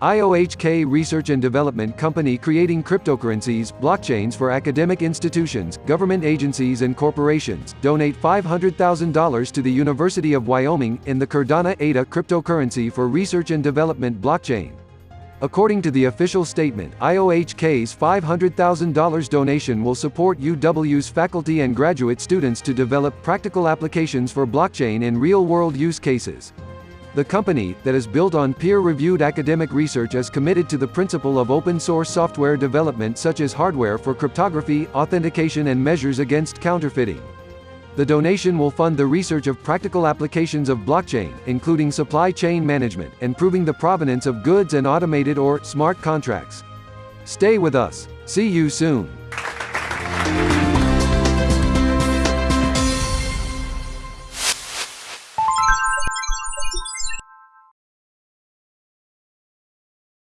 IOHK Research and Development Company creating cryptocurrencies, blockchains for academic institutions, government agencies and corporations, donate $500,000 to the University of Wyoming, in the Cardano ADA cryptocurrency for research and development blockchain. According to the official statement, IOHK's $500,000 donation will support UW's faculty and graduate students to develop practical applications for blockchain in real-world use cases. The company, that is built on peer-reviewed academic research is committed to the principle of open-source software development such as hardware for cryptography, authentication and measures against counterfeiting. The donation will fund the research of practical applications of blockchain, including supply chain management, and proving the provenance of goods and automated or smart contracts. Stay with us. See you soon.